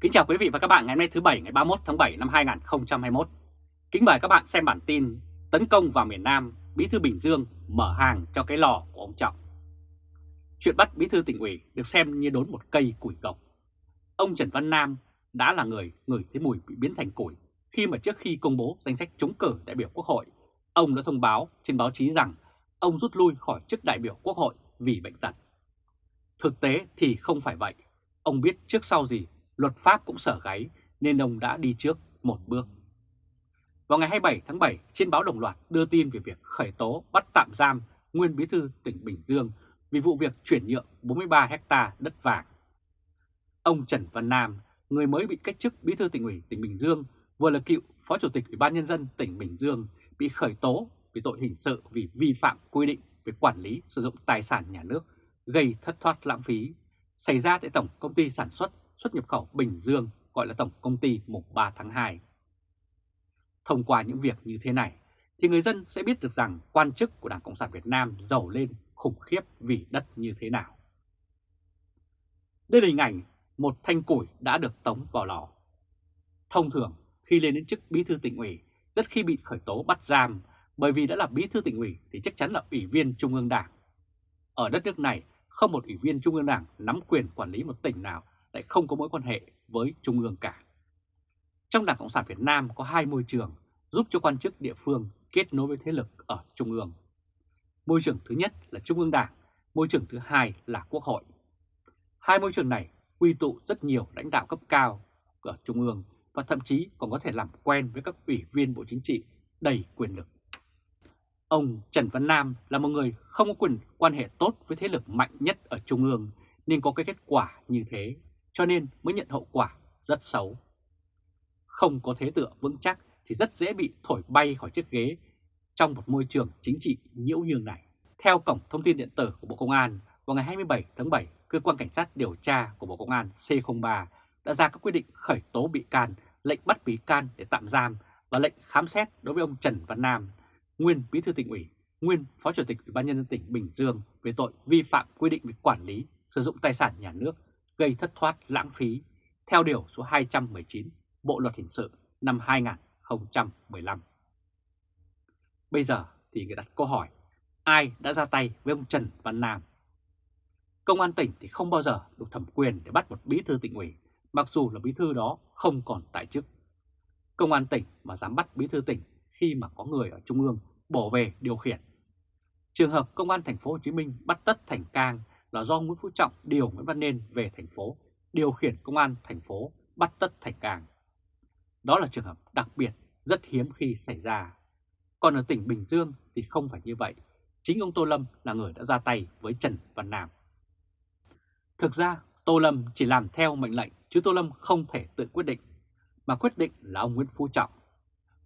Kính chào quý vị và các bạn ngày hôm nay thứ Bảy ngày 31 tháng 7 năm 2021. Kính mời các bạn xem bản tin Tấn công vào miền Nam, Bí thư Bình Dương mở hàng cho cái lò của ông Trọng. Chuyện bắt Bí thư tỉnh ủy được xem như đốn một cây củi gộc. Ông Trần Văn Nam đã là người ngửi thấy mùi bị biến thành củi khi mà trước khi công bố danh sách trúng cử đại biểu Quốc hội, ông đã thông báo trên báo chí rằng ông rút lui khỏi chức đại biểu Quốc hội vì bệnh tật. Thực tế thì không phải vậy. Ông biết trước sau gì luật pháp cũng sở gáy nên ông đã đi trước một bước. Vào ngày 27 tháng 7, trên báo Đồng Loạt đưa tin về việc khởi tố bắt tạm giam nguyên bí thư tỉnh Bình Dương vì vụ việc chuyển nhượng 43 hecta đất vàng. Ông Trần Văn Nam, người mới bị cách chức bí thư tỉnh ủy tỉnh Bình Dương, vừa là cựu phó chủ tịch Ủy ban nhân dân tỉnh Bình Dương bị khởi tố vì tội hình sự vì vi phạm quy định về quản lý sử dụng tài sản nhà nước gây thất thoát lãng phí xảy ra tại Tổng Công ty Sản xuất xuất nhập khẩu Bình Dương, gọi là Tổng Công ty mùng 3 tháng 2. Thông qua những việc như thế này, thì người dân sẽ biết được rằng quan chức của Đảng Cộng sản Việt Nam giàu lên khủng khiếp vì đất như thế nào. Đây là hình ảnh một thanh củi đã được tống vào lò. Thông thường, khi lên đến chức bí thư tỉnh ủy, rất khi bị khởi tố bắt giam, bởi vì đã là bí thư tỉnh ủy thì chắc chắn là ủy viên Trung ương Đảng. Ở đất nước này, không một ủy viên Trung ương Đảng nắm quyền quản lý một tỉnh nào lại không có mối quan hệ với Trung ương cả. Trong Đảng Cộng sản Việt Nam có hai môi trường giúp cho quan chức địa phương kết nối với thế lực ở Trung ương. Môi trường thứ nhất là Trung ương Đảng, môi trường thứ hai là Quốc hội. Hai môi trường này quy tụ rất nhiều lãnh đạo cấp cao ở Trung ương và thậm chí còn có thể làm quen với các ủy viên Bộ Chính trị đầy quyền lực. Ông Trần Văn Nam là một người không có quyền quan hệ tốt với thế lực mạnh nhất ở Trung ương nên có cái kết quả như thế cho nên mới nhận hậu quả rất xấu. Không có thế tựa vững chắc thì rất dễ bị thổi bay khỏi chiếc ghế trong một môi trường chính trị nhiễu nhương này. Theo Cổng Thông tin Điện tử của Bộ Công an, vào ngày 27 tháng 7, Cơ quan Cảnh sát điều tra của Bộ Công an C03 đã ra các quyết định khởi tố bị can, lệnh bắt bị can để tạm giam và lệnh khám xét đối với ông Trần Văn Nam, nguyên Bí thư tỉnh ủy, nguyên Phó Chủ tịch Ủy ban nhân dân tỉnh Bình Dương về tội vi phạm quy định về quản lý sử dụng tài sản nhà nước gây thất thoát lãng phí theo Điều số 219 Bộ Luật Hình sự năm 2015. Bây giờ thì người đặt câu hỏi, ai đã ra tay với ông Trần Văn Nam? Công an tỉnh thì không bao giờ được thẩm quyền để bắt một bí thư tỉnh ủy, mặc dù là bí thư đó không còn tại chức. Công an tỉnh mà dám bắt bí thư tỉnh khi mà có người ở Trung ương bỏ về điều khiển. Trường hợp Công an thành phố Hồ Chí Minh bắt Tất Thành Cang là do Nguyễn Phú Trọng điều Nguyễn Văn Nên về thành phố, điều khiển công an thành phố bắt tất thành càng. Đó là trường hợp đặc biệt rất hiếm khi xảy ra. Còn ở tỉnh Bình Dương thì không phải như vậy. Chính ông Tô Lâm là người đã ra tay với Trần Văn Nam. Thực ra Tô Lâm chỉ làm theo mệnh lệnh chứ Tô Lâm không thể tự quyết định, mà quyết định là ông Nguyễn Phú Trọng.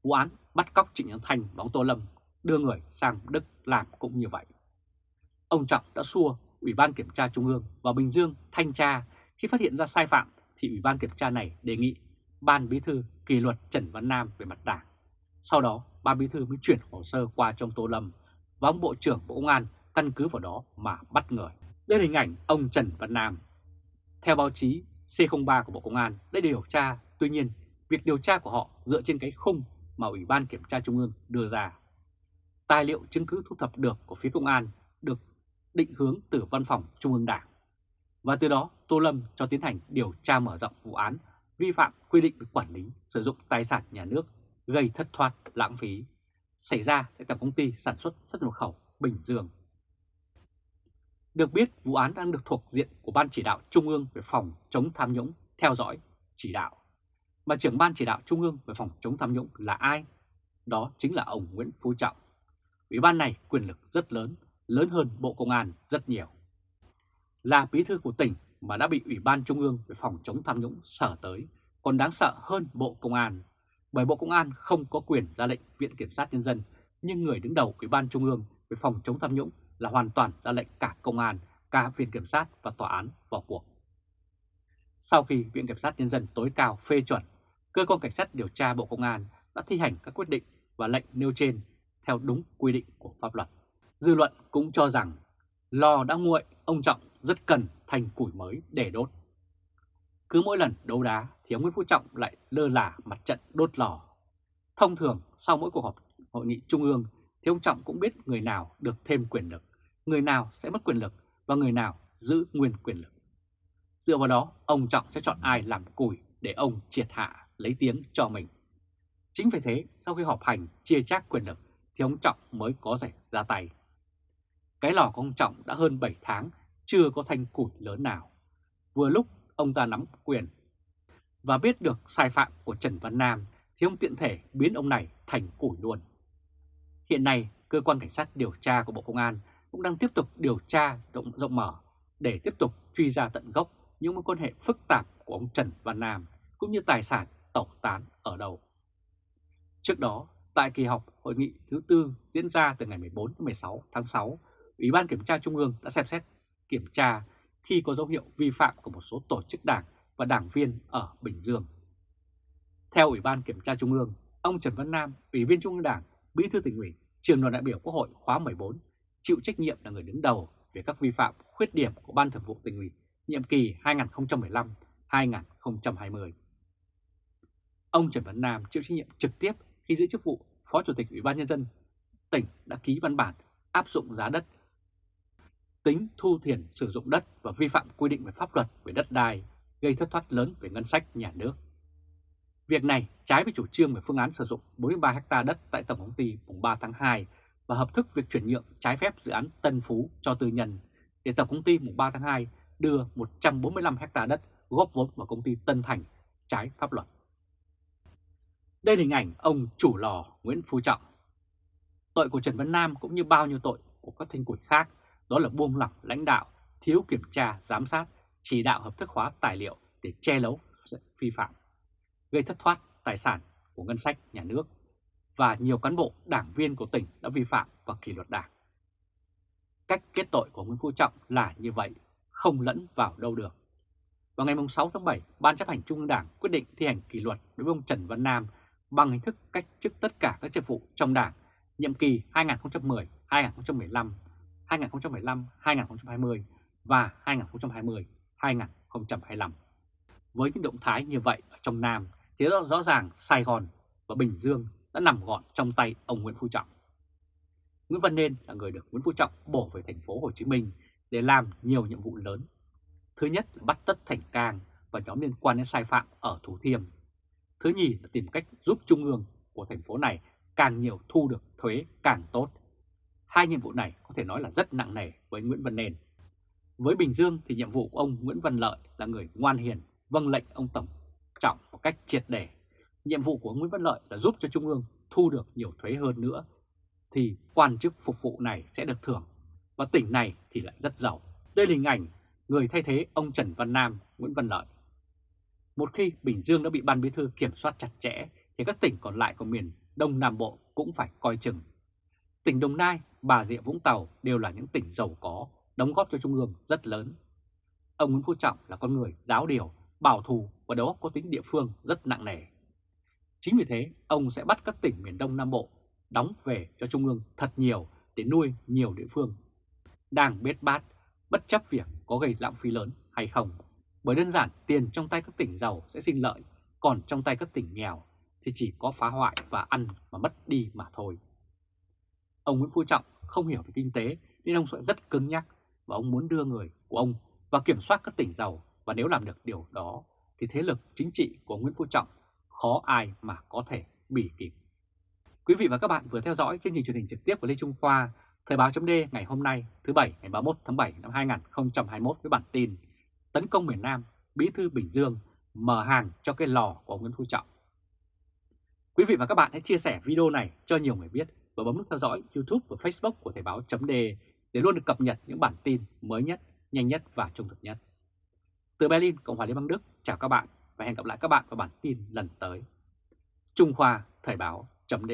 Vụ án bắt cóc Trịnh Nhân Thành và ông Tô Lâm đưa người sang Đức làm cũng như vậy. Ông Trọng đã xua Ủy ban Kiểm tra Trung ương và Bình Dương thanh tra khi phát hiện ra sai phạm thì Ủy ban Kiểm tra này đề nghị Ban Bí thư kỷ luật Trần Văn Nam về mặt đảng. Sau đó, Ban Bí thư mới chuyển hồ sơ qua trong Tô Lâm và ông Bộ trưởng Bộ Công an căn cứ vào đó mà bắt người. Đây là hình ảnh ông Trần Văn Nam. Theo báo chí, C03 của Bộ Công an đã điều tra, tuy nhiên việc điều tra của họ dựa trên cái khung mà Ủy ban Kiểm tra Trung ương đưa ra. Tài liệu chứng cứ thu thập được của phía công an được định hướng từ Văn phòng Trung ương Đảng. Và từ đó, Tô Lâm cho tiến hành điều tra mở rộng vụ án, vi phạm quy định về quản lý sử dụng tài sản nhà nước, gây thất thoát, lãng phí xảy ra tại Tổng công ty sản xuất xuất nhập khẩu Bình Dương. Được biết, vụ án đang được thuộc diện của Ban chỉ đạo Trung ương về phòng chống tham nhũng theo dõi, chỉ đạo. Mà trưởng Ban chỉ đạo Trung ương về phòng chống tham nhũng là ai? Đó chính là ông Nguyễn Phú Trọng. Ủy ban này quyền lực rất lớn lớn hơn Bộ Công an rất nhiều. Là bí thư của tỉnh mà đã bị Ủy ban Trung ương về phòng chống tham nhũng sở tới còn đáng sợ hơn Bộ Công an, bởi Bộ Công an không có quyền ra lệnh Viện Kiểm sát Nhân dân, nhưng người đứng đầu Ủy ban Trung ương về phòng chống tham nhũng là hoàn toàn ra lệnh cả Công an, cả Viện Kiểm sát và Tòa án vào cuộc. Sau khi Viện Kiểm sát Nhân dân tối cao phê chuẩn, Cơ quan Cảnh sát điều tra Bộ Công an đã thi hành các quyết định và lệnh nêu trên theo đúng quy định của pháp luật. Dư luận cũng cho rằng lò đã nguội, ông Trọng rất cần thành củi mới để đốt. Cứ mỗi lần đấu đá thì ông Nguyễn Phú Trọng lại lơ là mặt trận đốt lò. Thông thường sau mỗi cuộc họp hội nghị trung ương thì ông Trọng cũng biết người nào được thêm quyền lực, người nào sẽ mất quyền lực và người nào giữ nguyên quyền lực. Dựa vào đó, ông Trọng sẽ chọn ai làm củi để ông triệt hạ lấy tiếng cho mình. Chính vì thế, sau khi họp hành chia chác quyền lực thì ông Trọng mới có thể ra tay. Cái lò của ông Trọng đã hơn 7 tháng chưa có thanh củi lớn nào. Vừa lúc ông ta nắm quyền và biết được sai phạm của Trần Văn Nam thì ông tiện thể biến ông này thành củi luôn. Hiện nay, cơ quan cảnh sát điều tra của Bộ Công an cũng đang tiếp tục điều tra rộng, rộng mở để tiếp tục truy ra tận gốc những mối quan hệ phức tạp của ông Trần Văn Nam cũng như tài sản tẩu tán ở đâu. Trước đó, tại kỳ họp hội nghị thứ tư diễn ra từ ngày 14 đến 16 tháng 6, Ủy ban Kiểm tra Trung ương đã xem xét kiểm tra khi có dấu hiệu vi phạm của một số tổ chức đảng và đảng viên ở Bình Dương. Theo Ủy ban Kiểm tra Trung ương, ông Trần Văn Nam, Ủy viên Trung ương Đảng, Bí thư tỉnh ủy, trường đoàn đại biểu Quốc hội khóa 14, chịu trách nhiệm là người đứng đầu về các vi phạm khuyết điểm của Ban Thường vụ tỉnh ủy nhiệm kỳ 2015-2020. Ông Trần Văn Nam chịu trách nhiệm trực tiếp khi giữ chức vụ Phó Chủ tịch Ủy ban Nhân dân tỉnh đã ký văn bản áp dụng giá đất, tính thu tiền sử dụng đất và vi phạm quy định về pháp luật về đất đai, gây thất thoát lớn về ngân sách nhà nước. Việc này trái với chủ trương về phương án sử dụng 43 ha đất tại Tổng công ty mùng 3 tháng 2 và hợp thức việc chuyển nhượng trái phép dự án Tân Phú cho tư nhân để Tổng công ty mùng 3 tháng 2 đưa 145 ha đất góp vốn vào công ty Tân Thành trái pháp luật. Đây là hình ảnh ông chủ lò Nguyễn Phú Trọng. Tội của Trần Văn Nam cũng như bao nhiêu tội của các thanh củi khác đó là buông lỏng lãnh đạo, thiếu kiểm tra, giám sát, chỉ đạo hợp thức hóa tài liệu để che giấu vi phạm, gây thất thoát tài sản của ngân sách nhà nước và nhiều cán bộ đảng viên của tỉnh đã vi phạm và kỷ luật đảng. Cách kết tội của Nguyễn Phú Trọng là như vậy, không lẫn vào đâu được. Vào ngày 6 tháng 7, Ban chấp hành Trung ương Đảng quyết định thi hành kỷ luật đối với ông Trần Văn Nam bằng hình thức cách chức tất cả các chức vụ trong Đảng nhiệm kỳ 2010-2015, 2015-2020 và 2020-2025. Với những động thái như vậy ở trong Nam thì rõ ràng Sài Gòn và Bình Dương đã nằm gọn trong tay ông Nguyễn Phú Trọng. Nguyễn Văn Nên là người được Nguyễn Phú Trọng bổ về thành phố Hồ Chí Minh để làm nhiều nhiệm vụ lớn. Thứ nhất là bắt tất Thành Cang và nhóm liên quan đến sai phạm ở Thủ Thiêm. Thứ nhì là tìm cách giúp trung ương của thành phố này càng nhiều thu được thuế càng tốt. Hai nhiệm vụ này có thể nói là rất nặng nề với Nguyễn Văn Nền. Với Bình Dương thì nhiệm vụ của ông Nguyễn Văn Lợi là người ngoan hiền, vâng lệnh ông Tổng Trọng một cách triệt để. Nhiệm vụ của Nguyễn Văn Lợi là giúp cho Trung ương thu được nhiều thuế hơn nữa, thì quan chức phục vụ này sẽ được thưởng, và tỉnh này thì lại rất giàu. Đây là hình ảnh người thay thế ông Trần Văn Nam, Nguyễn Văn Lợi. Một khi Bình Dương đã bị ban bí thư kiểm soát chặt chẽ, thì các tỉnh còn lại của miền Đông Nam Bộ cũng phải coi chừng. Tỉnh Đồng Nai, Bà Rịa Vũng Tàu đều là những tỉnh giàu có, đóng góp cho Trung ương rất lớn. Ông Nguyễn Phú Trọng là con người giáo điều, bảo thù và đầu óc có tính địa phương rất nặng nề. Chính vì thế, ông sẽ bắt các tỉnh miền Đông Nam Bộ đóng về cho Trung ương thật nhiều để nuôi nhiều địa phương. Đang bết bát, bất chấp việc có gây lãng phí lớn hay không. Bởi đơn giản tiền trong tay các tỉnh giàu sẽ sinh lợi, còn trong tay các tỉnh nghèo thì chỉ có phá hoại và ăn mà mất đi mà thôi. Ông Nguyễn Phú Trọng không hiểu về kinh tế nên ông sẽ rất cứng nhắc và ông muốn đưa người của ông và kiểm soát các tỉnh giàu và nếu làm được điều đó thì thế lực chính trị của Nguyễn Phú Trọng khó ai mà có thể bỉ kịp. Quý vị và các bạn vừa theo dõi chương trình truyền hình trực tiếp của Lê Trung Khoa, Thời báo chấm ngày hôm nay thứ Bảy ngày 31 tháng 7 năm 2021 với bản tin Tấn công miền Nam, Bí thư Bình Dương mở hàng cho cái lò của Nguyễn Phú Trọng. Quý vị và các bạn hãy chia sẻ video này cho nhiều người biết và bấm nút theo dõi YouTube và Facebook của Thời báo chấm để luôn được cập nhật những bản tin mới nhất, nhanh nhất và trung thực nhất. Từ Berlin, Cộng hòa Liên bang Đức, chào các bạn và hẹn gặp lại các bạn vào bản tin lần tới. Trung Khoa Thời báo chấm